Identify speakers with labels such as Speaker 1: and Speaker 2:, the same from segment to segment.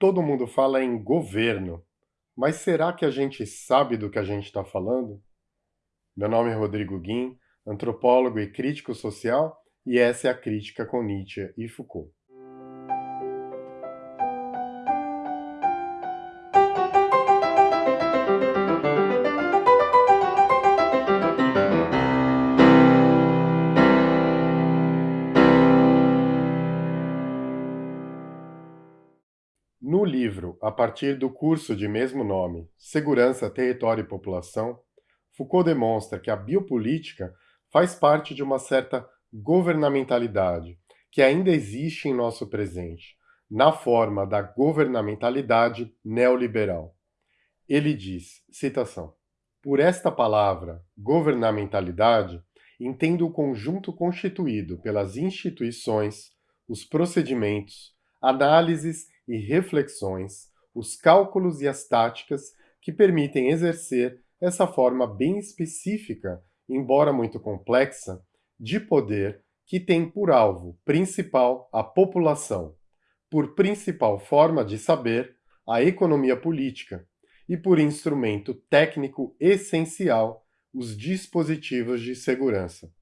Speaker 1: Todo mundo fala em governo, mas será que a gente sabe do que a gente está falando? Meu nome é Rodrigo Guim, antropólogo e crítico social, e essa é a Crítica com Nietzsche e Foucault. A partir do curso de mesmo nome, Segurança, Território e População, Foucault demonstra que a biopolítica faz parte de uma certa governamentalidade que ainda existe em nosso presente, na forma da governamentalidade neoliberal. Ele diz, citação, Por esta palavra, governamentalidade, entendo o conjunto constituído pelas instituições, os procedimentos, análises e reflexões, os cálculos e as táticas que permitem exercer essa forma bem específica, embora muito complexa, de poder que tem por alvo principal a população, por principal forma de saber a economia política e por instrumento técnico essencial os dispositivos de segurança.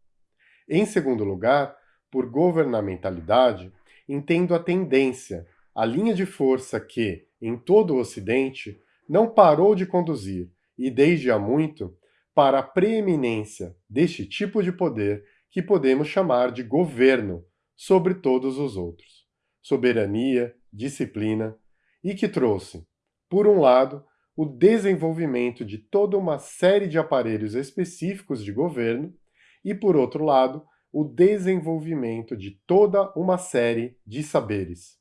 Speaker 1: Em segundo lugar, por governamentalidade, entendo a tendência a linha de força que, em todo o Ocidente, não parou de conduzir, e desde há muito, para a preeminência deste tipo de poder que podemos chamar de governo sobre todos os outros, soberania, disciplina, e que trouxe, por um lado, o desenvolvimento de toda uma série de aparelhos específicos de governo e, por outro lado, o desenvolvimento de toda uma série de saberes.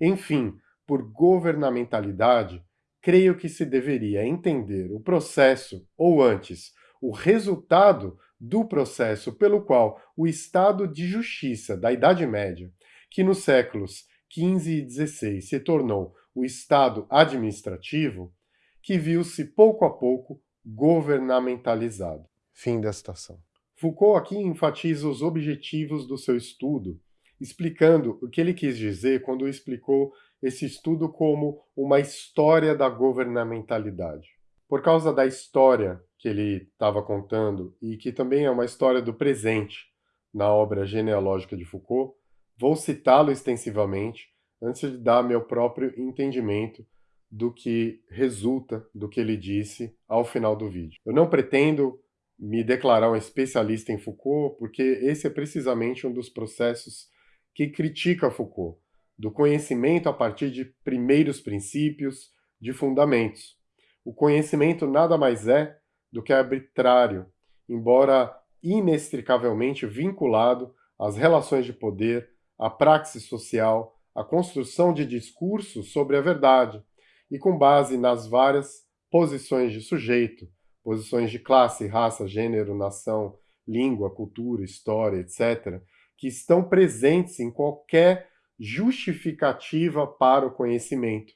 Speaker 1: Enfim, por governamentalidade, creio que se deveria entender o processo, ou antes, o resultado do processo pelo qual o Estado de Justiça da Idade Média, que nos séculos XV e XVI se tornou o Estado administrativo, que viu-se pouco a pouco governamentalizado. Fim da citação. Foucault aqui enfatiza os objetivos do seu estudo, explicando o que ele quis dizer quando explicou esse estudo como uma história da governamentalidade. Por causa da história que ele estava contando, e que também é uma história do presente na obra genealógica de Foucault, vou citá-lo extensivamente antes de dar meu próprio entendimento do que resulta do que ele disse ao final do vídeo. Eu não pretendo me declarar um especialista em Foucault, porque esse é precisamente um dos processos que critica Foucault, do conhecimento a partir de primeiros princípios, de fundamentos. O conhecimento nada mais é do que arbitrário, embora inextricavelmente vinculado às relações de poder, à praxis social, à construção de discursos sobre a verdade, e com base nas várias posições de sujeito, posições de classe, raça, gênero, nação, língua, cultura, história, etc., que estão presentes em qualquer justificativa para o conhecimento.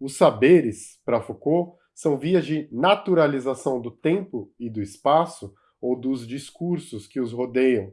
Speaker 1: Os saberes, para Foucault, são vias de naturalização do tempo e do espaço ou dos discursos que os rodeiam.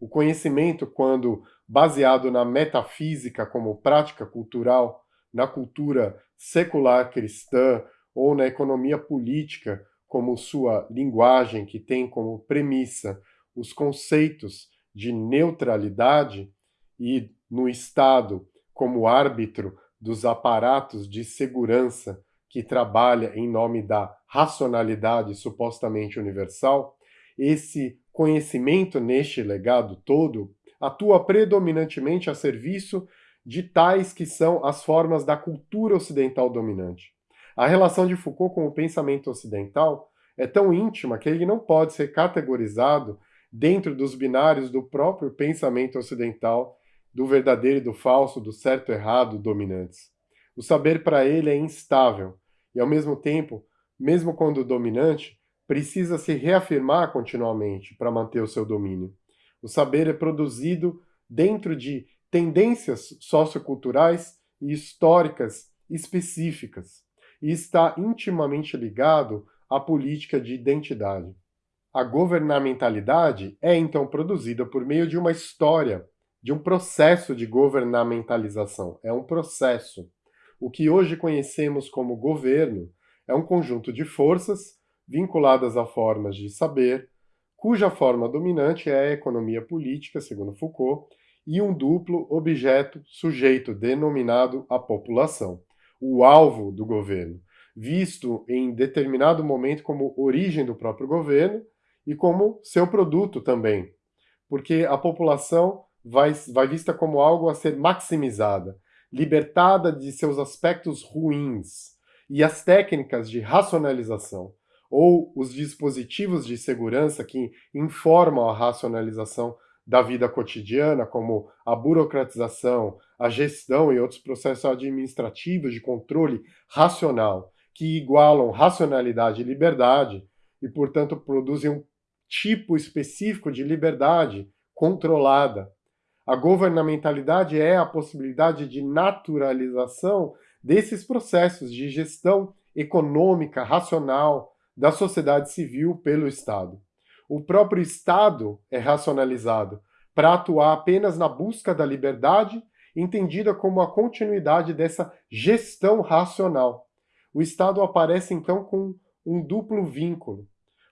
Speaker 1: O conhecimento, quando baseado na metafísica como prática cultural, na cultura secular cristã ou na economia política como sua linguagem que tem como premissa os conceitos de neutralidade e no Estado como árbitro dos aparatos de segurança que trabalha em nome da racionalidade supostamente universal, esse conhecimento neste legado todo atua predominantemente a serviço de tais que são as formas da cultura ocidental dominante. A relação de Foucault com o pensamento ocidental é tão íntima que ele não pode ser categorizado dentro dos binários do próprio pensamento ocidental, do verdadeiro e do falso, do certo e errado dominantes. O saber para ele é instável e, ao mesmo tempo, mesmo quando dominante, precisa se reafirmar continuamente para manter o seu domínio. O saber é produzido dentro de tendências socioculturais e históricas específicas e está intimamente ligado à política de identidade. A governamentalidade é então produzida por meio de uma história, de um processo de governamentalização. É um processo. o que hoje conhecemos como governo é um conjunto de forças vinculadas a formas de saber, cuja forma dominante é a economia política, segundo Foucault, e um duplo objeto sujeito denominado a população, o alvo do governo, visto em determinado momento como origem do próprio governo e como seu produto também, porque a população vai, vai vista como algo a ser maximizada, libertada de seus aspectos ruins, e as técnicas de racionalização, ou os dispositivos de segurança que informam a racionalização da vida cotidiana, como a burocratização, a gestão e outros processos administrativos de controle racional, que igualam racionalidade e liberdade, e, portanto, produzem um tipo específico de liberdade controlada. A governamentalidade é a possibilidade de naturalização desses processos de gestão econômica racional, da sociedade civil pelo Estado. O próprio Estado é racionalizado para atuar apenas na busca da liberdade, entendida como a continuidade dessa gestão racional. O Estado aparece então com um duplo vínculo.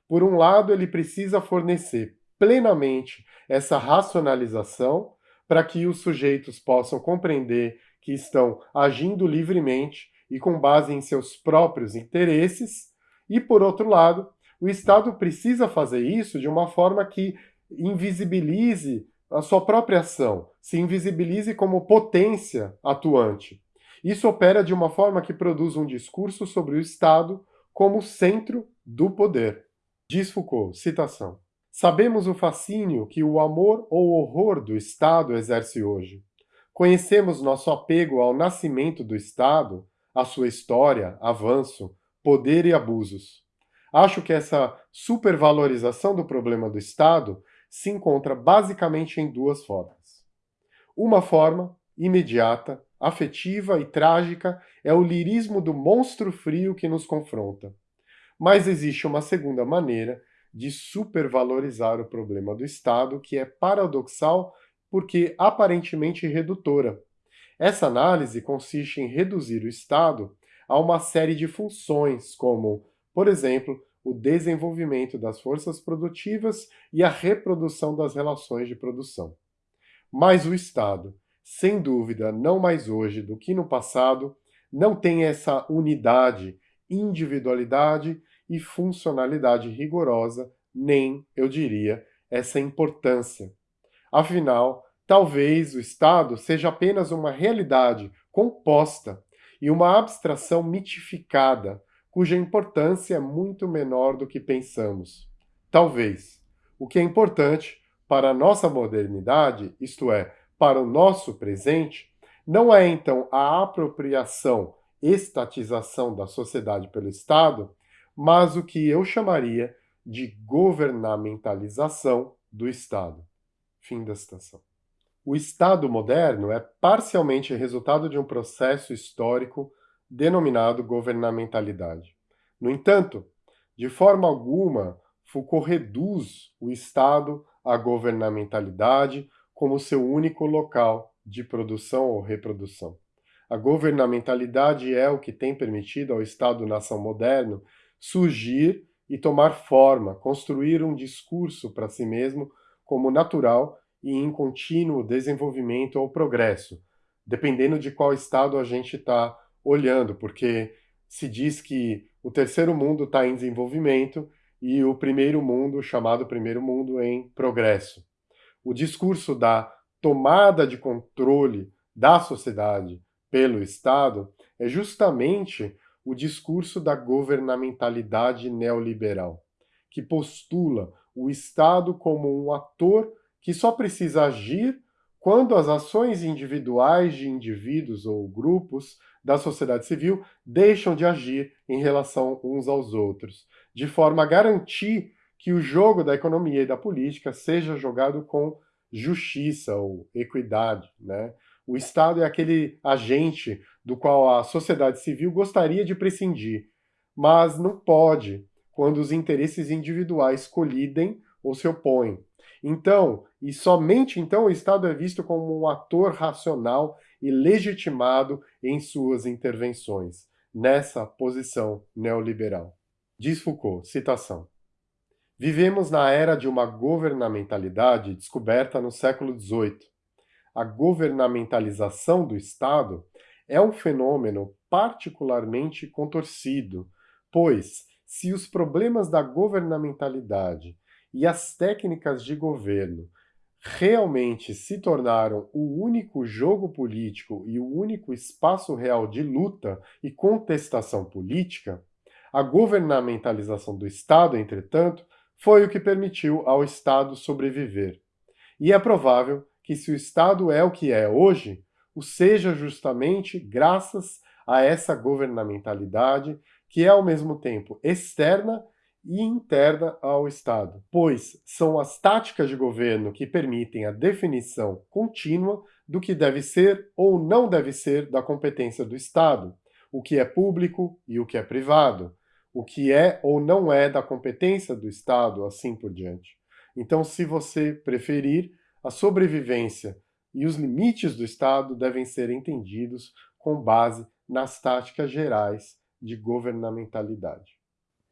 Speaker 1: Por um lado, ele precisa fornecer plenamente essa racionalização para que os sujeitos possam compreender que estão agindo livremente e com base em seus próprios interesses, e, por outro lado, o Estado precisa fazer isso de uma forma que invisibilize a sua própria ação, se invisibilize como potência atuante. Isso opera de uma forma que produz um discurso sobre o Estado como centro do poder. Diz Foucault, citação, Sabemos o fascínio que o amor ou horror do Estado exerce hoje. Conhecemos nosso apego ao nascimento do Estado, a sua história, avanço, poder e abusos. Acho que essa supervalorização do problema do Estado se encontra basicamente em duas formas. Uma forma, imediata, afetiva e trágica, é o lirismo do monstro frio que nos confronta. Mas existe uma segunda maneira de supervalorizar o problema do Estado que é paradoxal porque aparentemente redutora. Essa análise consiste em reduzir o Estado a uma série de funções, como, por exemplo, o desenvolvimento das forças produtivas e a reprodução das relações de produção. Mas o Estado, sem dúvida, não mais hoje do que no passado, não tem essa unidade, individualidade e funcionalidade rigorosa, nem, eu diria, essa importância. Afinal, talvez o Estado seja apenas uma realidade composta e uma abstração mitificada, cuja importância é muito menor do que pensamos. Talvez. O que é importante para a nossa modernidade, isto é, para o nosso presente, não é então a apropriação, estatização da sociedade pelo Estado, mas o que eu chamaria de governamentalização do Estado. Fim da citação. O Estado moderno é parcialmente resultado de um processo histórico denominado governamentalidade. No entanto, de forma alguma, Foucault reduz o Estado à governamentalidade como seu único local de produção ou reprodução. A governamentalidade é o que tem permitido ao Estado-nação moderno surgir e tomar forma, construir um discurso para si mesmo como natural e em contínuo desenvolvimento ou progresso, dependendo de qual estado a gente está olhando, porque se diz que o terceiro mundo está em desenvolvimento e o primeiro mundo, chamado primeiro mundo, em progresso. O discurso da tomada de controle da sociedade pelo Estado é justamente o discurso da governamentalidade neoliberal, que postula o Estado como um ator que só precisa agir quando as ações individuais de indivíduos ou grupos da sociedade civil deixam de agir em relação uns aos outros, de forma a garantir que o jogo da economia e da política seja jogado com justiça ou equidade. Né? O Estado é aquele agente do qual a sociedade civil gostaria de prescindir, mas não pode quando os interesses individuais colidem ou se opõem. Então, e somente então, o Estado é visto como um ator racional e legitimado em suas intervenções, nessa posição neoliberal. Diz Foucault, citação, Vivemos na era de uma governamentalidade descoberta no século XVIII. A governamentalização do Estado é um fenômeno particularmente contorcido, pois, se os problemas da governamentalidade e as técnicas de governo realmente se tornaram o único jogo político e o único espaço real de luta e contestação política, a governamentalização do Estado, entretanto, foi o que permitiu ao Estado sobreviver. E é provável que se o Estado é o que é hoje, o seja justamente graças a essa governamentalidade que é ao mesmo tempo externa e interna ao Estado, pois são as táticas de governo que permitem a definição contínua do que deve ser ou não deve ser da competência do Estado, o que é público e o que é privado, o que é ou não é da competência do Estado, assim por diante. Então, se você preferir, a sobrevivência e os limites do Estado devem ser entendidos com base nas táticas gerais de governamentalidade.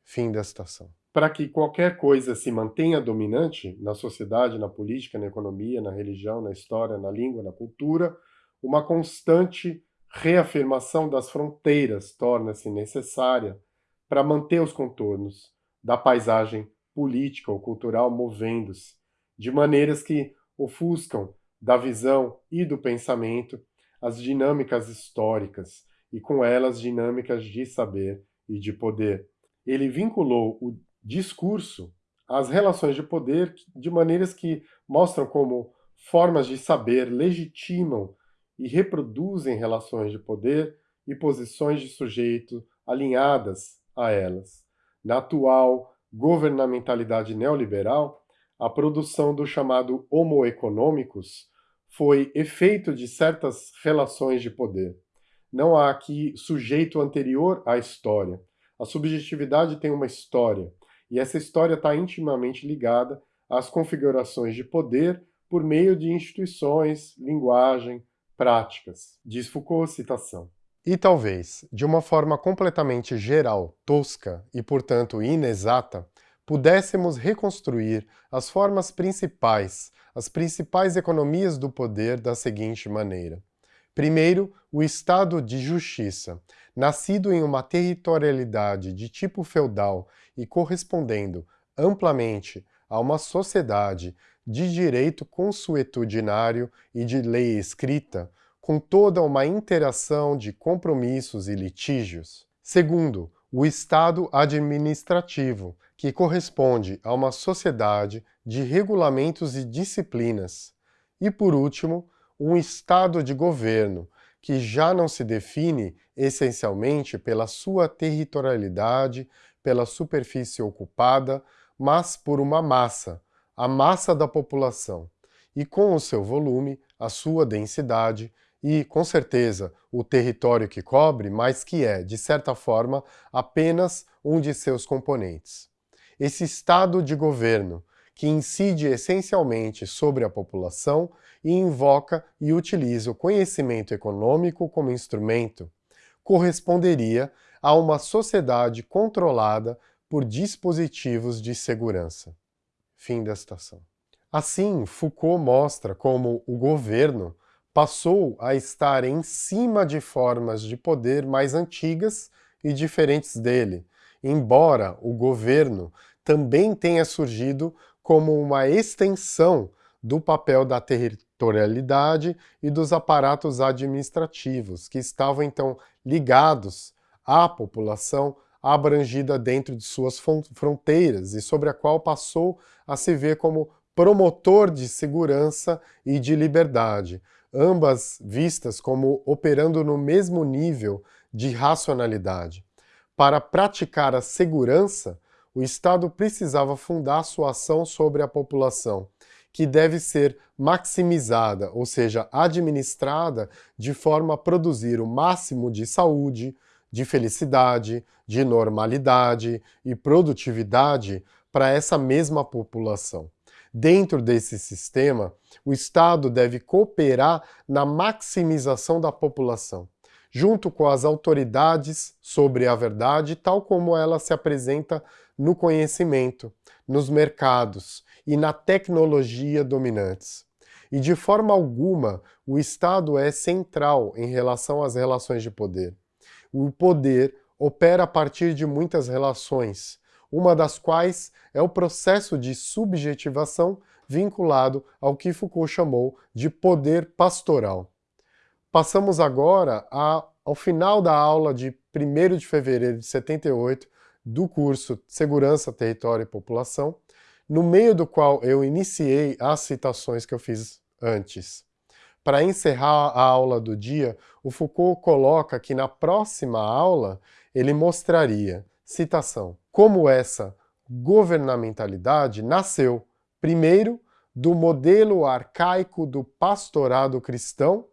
Speaker 1: Fim da citação. Para que qualquer coisa se mantenha dominante na sociedade, na política, na economia, na religião, na história, na língua, na cultura, uma constante reafirmação das fronteiras torna-se necessária para manter os contornos da paisagem política ou cultural movendo-se, de maneiras que ofuscam da visão e do pensamento as dinâmicas históricas e com elas dinâmicas de saber e de poder. Ele vinculou o discurso às relações de poder de maneiras que mostram como formas de saber legitimam e reproduzem relações de poder e posições de sujeito alinhadas a elas. Na atual governamentalidade neoliberal, a produção do chamado homo economicus foi efeito de certas relações de poder. Não há aqui sujeito anterior à história. A subjetividade tem uma história, e essa história está intimamente ligada às configurações de poder por meio de instituições, linguagem, práticas. Diz Foucault, citação. E talvez, de uma forma completamente geral, tosca e, portanto, inexata, pudéssemos reconstruir as formas principais, as principais economias do poder da seguinte maneira. Primeiro, o Estado de Justiça, nascido em uma territorialidade de tipo feudal e correspondendo amplamente a uma sociedade de direito consuetudinário e de lei escrita, com toda uma interação de compromissos e litígios. Segundo, o Estado administrativo, que corresponde a uma sociedade de regulamentos e disciplinas. E, por último, um estado de governo, que já não se define essencialmente pela sua territorialidade, pela superfície ocupada, mas por uma massa, a massa da população, e com o seu volume, a sua densidade e, com certeza, o território que cobre, mas que é, de certa forma, apenas um de seus componentes. Esse estado de governo, que incide essencialmente sobre a população e invoca e utiliza o conhecimento econômico como instrumento, corresponderia a uma sociedade controlada por dispositivos de segurança. Fim da citação. Assim, Foucault mostra como o governo passou a estar em cima de formas de poder mais antigas e diferentes dele, embora o governo também tenha surgido como uma extensão do papel da territorialidade e dos aparatos administrativos, que estavam então ligados à população abrangida dentro de suas fronteiras e sobre a qual passou a se ver como promotor de segurança e de liberdade, ambas vistas como operando no mesmo nível de racionalidade. Para praticar a segurança, o Estado precisava fundar sua ação sobre a população, que deve ser maximizada, ou seja, administrada de forma a produzir o máximo de saúde, de felicidade, de normalidade e produtividade para essa mesma população. Dentro desse sistema, o Estado deve cooperar na maximização da população, junto com as autoridades sobre a verdade, tal como ela se apresenta no conhecimento, nos mercados e na tecnologia dominantes. E de forma alguma, o Estado é central em relação às relações de poder. O poder opera a partir de muitas relações, uma das quais é o processo de subjetivação vinculado ao que Foucault chamou de poder pastoral. Passamos agora a, ao final da aula de 1 de fevereiro de 78 do curso Segurança, Território e População, no meio do qual eu iniciei as citações que eu fiz antes. Para encerrar a aula do dia, o Foucault coloca que na próxima aula ele mostraria, citação, como essa governamentalidade nasceu, primeiro, do modelo arcaico do pastorado cristão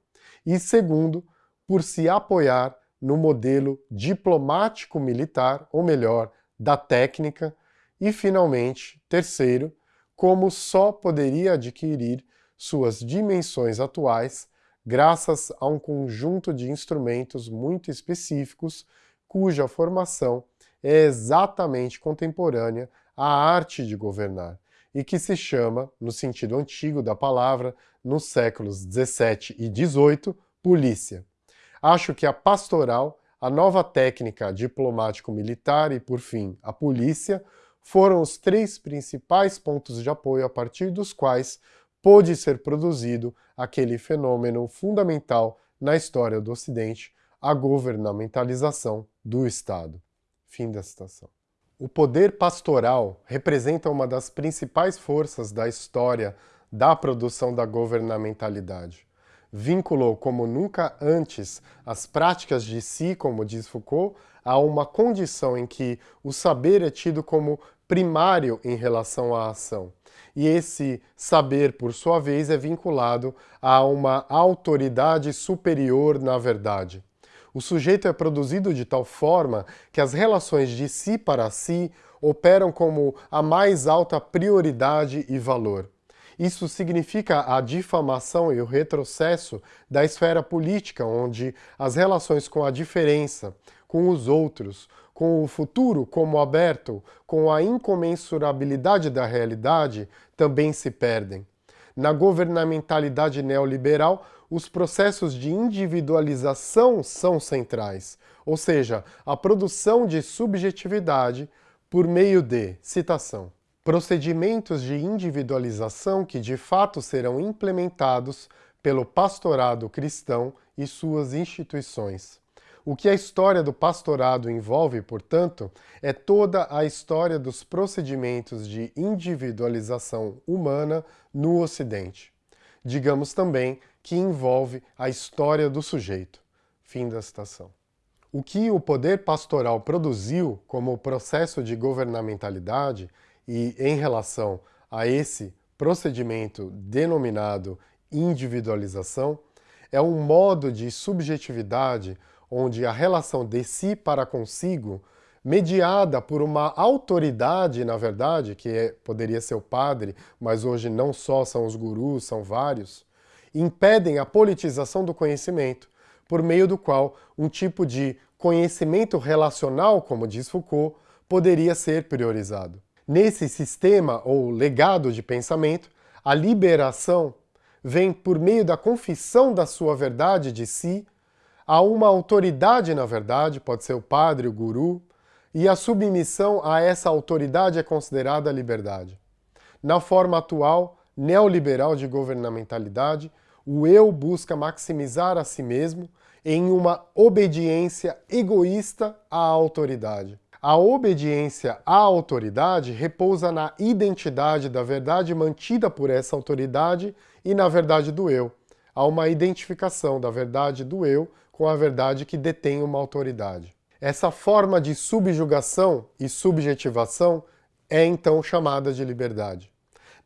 Speaker 1: e, segundo, por se apoiar no modelo diplomático-militar, ou melhor, da técnica, e, finalmente, terceiro, como só poderia adquirir suas dimensões atuais graças a um conjunto de instrumentos muito específicos cuja formação é exatamente contemporânea à arte de governar e que se chama, no sentido antigo da palavra, nos séculos 17 e 18, polícia. Acho que a pastoral, a nova técnica diplomático-militar e, por fim, a polícia, foram os três principais pontos de apoio a partir dos quais pôde ser produzido aquele fenômeno fundamental na história do Ocidente, a governamentalização do Estado. Fim da citação. O poder pastoral representa uma das principais forças da história da produção da governamentalidade. Vinculou como nunca antes as práticas de si, como diz Foucault, a uma condição em que o saber é tido como primário em relação à ação, e esse saber, por sua vez, é vinculado a uma autoridade superior na verdade. O sujeito é produzido de tal forma que as relações de si para si operam como a mais alta prioridade e valor. Isso significa a difamação e o retrocesso da esfera política, onde as relações com a diferença, com os outros, com o futuro como aberto, com a incomensurabilidade da realidade, também se perdem. Na governamentalidade neoliberal, os processos de individualização são centrais, ou seja, a produção de subjetividade por meio de, citação, procedimentos de individualização que de fato serão implementados pelo pastorado cristão e suas instituições. O que a história do pastorado envolve, portanto, é toda a história dos procedimentos de individualização humana no Ocidente. Digamos também que envolve a história do sujeito. Fim da citação. O que o poder pastoral produziu como processo de governamentalidade e em relação a esse procedimento denominado individualização é um modo de subjetividade onde a relação de si para consigo, mediada por uma autoridade, na verdade, que é, poderia ser o padre, mas hoje não só são os gurus, são vários, impedem a politização do conhecimento, por meio do qual um tipo de conhecimento relacional, como diz Foucault, poderia ser priorizado. Nesse sistema ou legado de pensamento, a liberação vem por meio da confissão da sua verdade de si Há uma autoridade, na verdade, pode ser o padre, o guru, e a submissão a essa autoridade é considerada liberdade. Na forma atual, neoliberal de governamentalidade, o eu busca maximizar a si mesmo em uma obediência egoísta à autoridade. A obediência à autoridade repousa na identidade da verdade mantida por essa autoridade e na verdade do eu. Há uma identificação da verdade do eu com a verdade que detém uma autoridade. Essa forma de subjugação e subjetivação é então chamada de liberdade.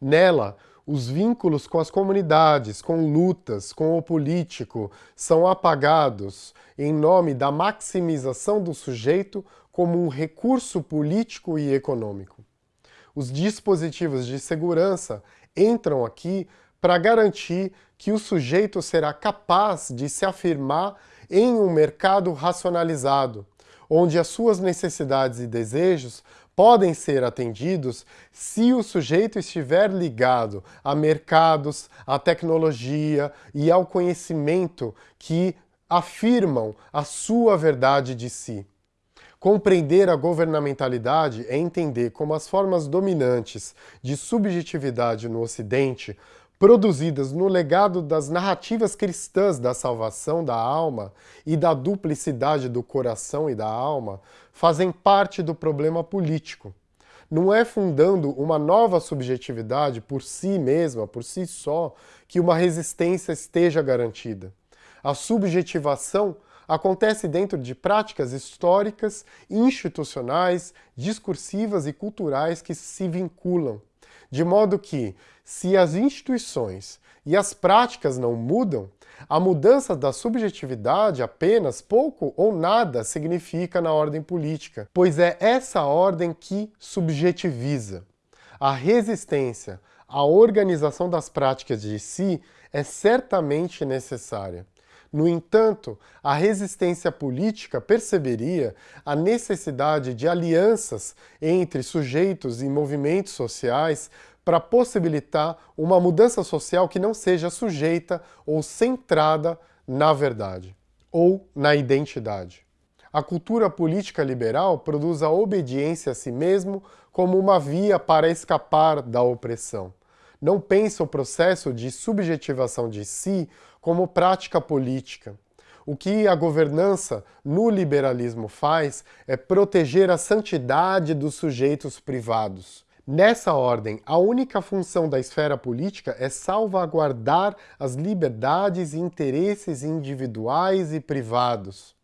Speaker 1: Nela, os vínculos com as comunidades, com lutas, com o político, são apagados em nome da maximização do sujeito como um recurso político e econômico. Os dispositivos de segurança entram aqui para garantir que o sujeito será capaz de se afirmar em um mercado racionalizado, onde as suas necessidades e desejos podem ser atendidos se o sujeito estiver ligado a mercados, à tecnologia e ao conhecimento que afirmam a sua verdade de si. Compreender a governamentalidade é entender como as formas dominantes de subjetividade no Ocidente, produzidas no legado das narrativas cristãs da salvação da alma e da duplicidade do coração e da alma, fazem parte do problema político. Não é fundando uma nova subjetividade por si mesma, por si só, que uma resistência esteja garantida. A subjetivação acontece dentro de práticas históricas, institucionais, discursivas e culturais que se vinculam. De modo que, se as instituições e as práticas não mudam, a mudança da subjetividade apenas pouco ou nada significa na ordem política, pois é essa ordem que subjetiviza. A resistência à organização das práticas de si é certamente necessária. No entanto, a resistência política perceberia a necessidade de alianças entre sujeitos e movimentos sociais para possibilitar uma mudança social que não seja sujeita ou centrada na verdade ou na identidade. A cultura política liberal produz a obediência a si mesmo como uma via para escapar da opressão. Não pensa o processo de subjetivação de si como prática política. O que a governança no liberalismo faz é proteger a santidade dos sujeitos privados. Nessa ordem, a única função da esfera política é salvaguardar as liberdades e interesses individuais e privados.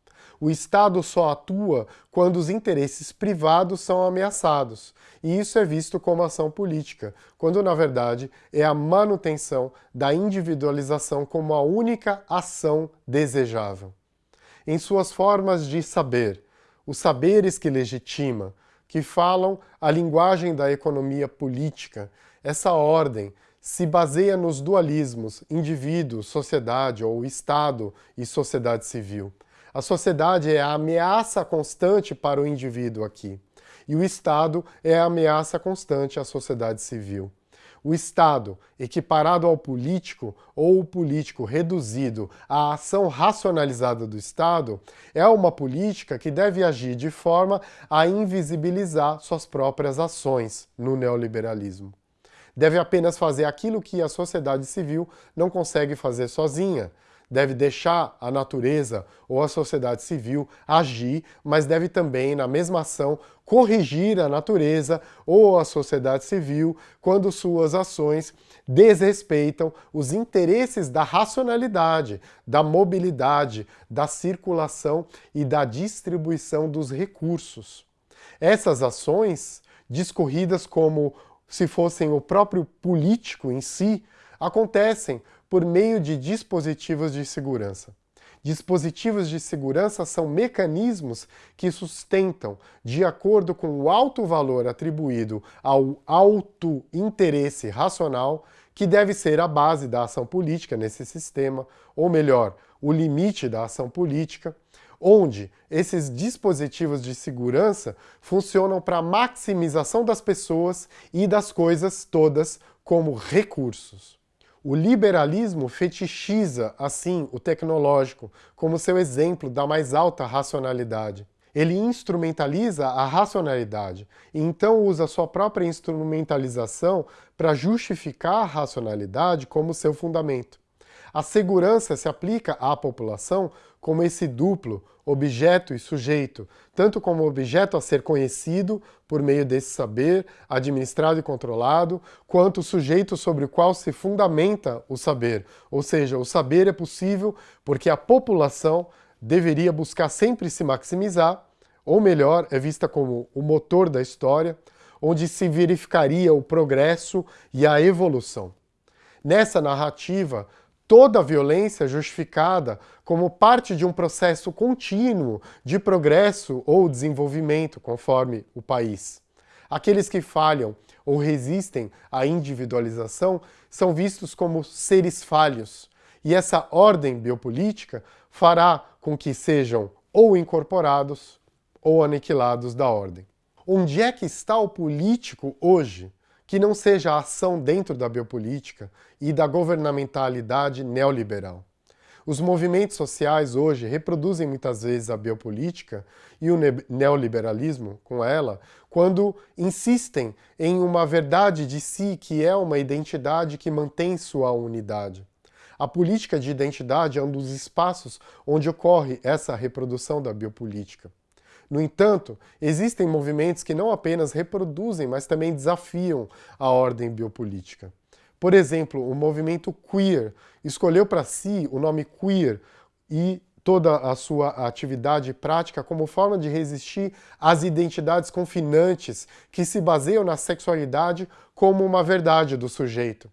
Speaker 1: O Estado só atua quando os interesses privados são ameaçados, e isso é visto como ação política, quando na verdade é a manutenção da individualização como a única ação desejável. Em suas formas de saber, os saberes que legitima, que falam a linguagem da economia política, essa ordem se baseia nos dualismos indivíduo, sociedade ou Estado e sociedade civil. A sociedade é a ameaça constante para o indivíduo aqui. E o Estado é a ameaça constante à sociedade civil. O Estado, equiparado ao político, ou o político reduzido à ação racionalizada do Estado, é uma política que deve agir de forma a invisibilizar suas próprias ações no neoliberalismo. Deve apenas fazer aquilo que a sociedade civil não consegue fazer sozinha, deve deixar a natureza ou a sociedade civil agir, mas deve também, na mesma ação, corrigir a natureza ou a sociedade civil quando suas ações desrespeitam os interesses da racionalidade, da mobilidade, da circulação e da distribuição dos recursos. Essas ações, discorridas como se fossem o próprio político em si, acontecem por meio de dispositivos de segurança. Dispositivos de segurança são mecanismos que sustentam, de acordo com o alto valor atribuído ao alto interesse racional, que deve ser a base da ação política nesse sistema, ou melhor, o limite da ação política, onde esses dispositivos de segurança funcionam para a maximização das pessoas e das coisas todas como recursos. O liberalismo fetichiza, assim, o tecnológico como seu exemplo da mais alta racionalidade. Ele instrumentaliza a racionalidade e então usa sua própria instrumentalização para justificar a racionalidade como seu fundamento. A segurança se aplica à população como esse duplo, objeto e sujeito, tanto como objeto a ser conhecido por meio desse saber, administrado e controlado, quanto sujeito sobre o qual se fundamenta o saber. Ou seja, o saber é possível porque a população deveria buscar sempre se maximizar, ou melhor, é vista como o motor da história, onde se verificaria o progresso e a evolução. Nessa narrativa, toda violência justificada como parte de um processo contínuo de progresso ou desenvolvimento, conforme o país. Aqueles que falham ou resistem à individualização são vistos como seres falhos, e essa ordem biopolítica fará com que sejam ou incorporados ou aniquilados da ordem. Onde é que está o político hoje que não seja a ação dentro da biopolítica e da governamentalidade neoliberal? Os movimentos sociais hoje reproduzem muitas vezes a biopolítica e o neoliberalismo com ela, quando insistem em uma verdade de si que é uma identidade que mantém sua unidade. A política de identidade é um dos espaços onde ocorre essa reprodução da biopolítica. No entanto, existem movimentos que não apenas reproduzem, mas também desafiam a ordem biopolítica. Por exemplo, o movimento queer escolheu para si o nome queer e toda a sua atividade prática como forma de resistir às identidades confinantes que se baseiam na sexualidade como uma verdade do sujeito.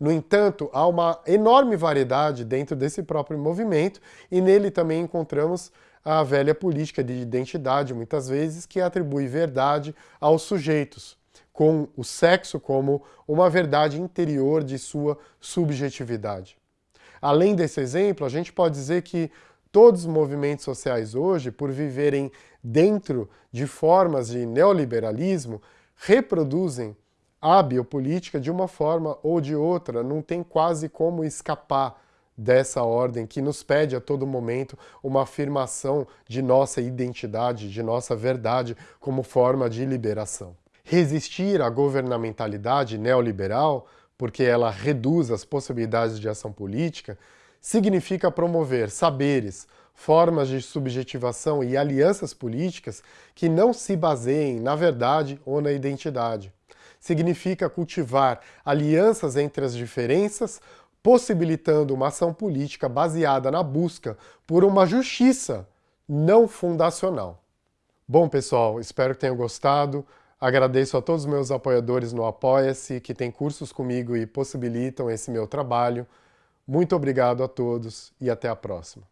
Speaker 1: No entanto, há uma enorme variedade dentro desse próprio movimento e nele também encontramos a velha política de identidade, muitas vezes, que atribui verdade aos sujeitos, com o sexo como uma verdade interior de sua subjetividade. Além desse exemplo, a gente pode dizer que todos os movimentos sociais hoje, por viverem dentro de formas de neoliberalismo, reproduzem a biopolítica de uma forma ou de outra, não tem quase como escapar dessa ordem que nos pede a todo momento uma afirmação de nossa identidade, de nossa verdade como forma de liberação. Resistir à governamentalidade neoliberal, porque ela reduz as possibilidades de ação política, significa promover saberes, formas de subjetivação e alianças políticas que não se baseiem na verdade ou na identidade significa cultivar alianças entre as diferenças, possibilitando uma ação política baseada na busca por uma justiça não fundacional. Bom, pessoal, espero que tenham gostado. Agradeço a todos os meus apoiadores no Apoia-se, que têm cursos comigo e possibilitam esse meu trabalho. Muito obrigado a todos e até a próxima.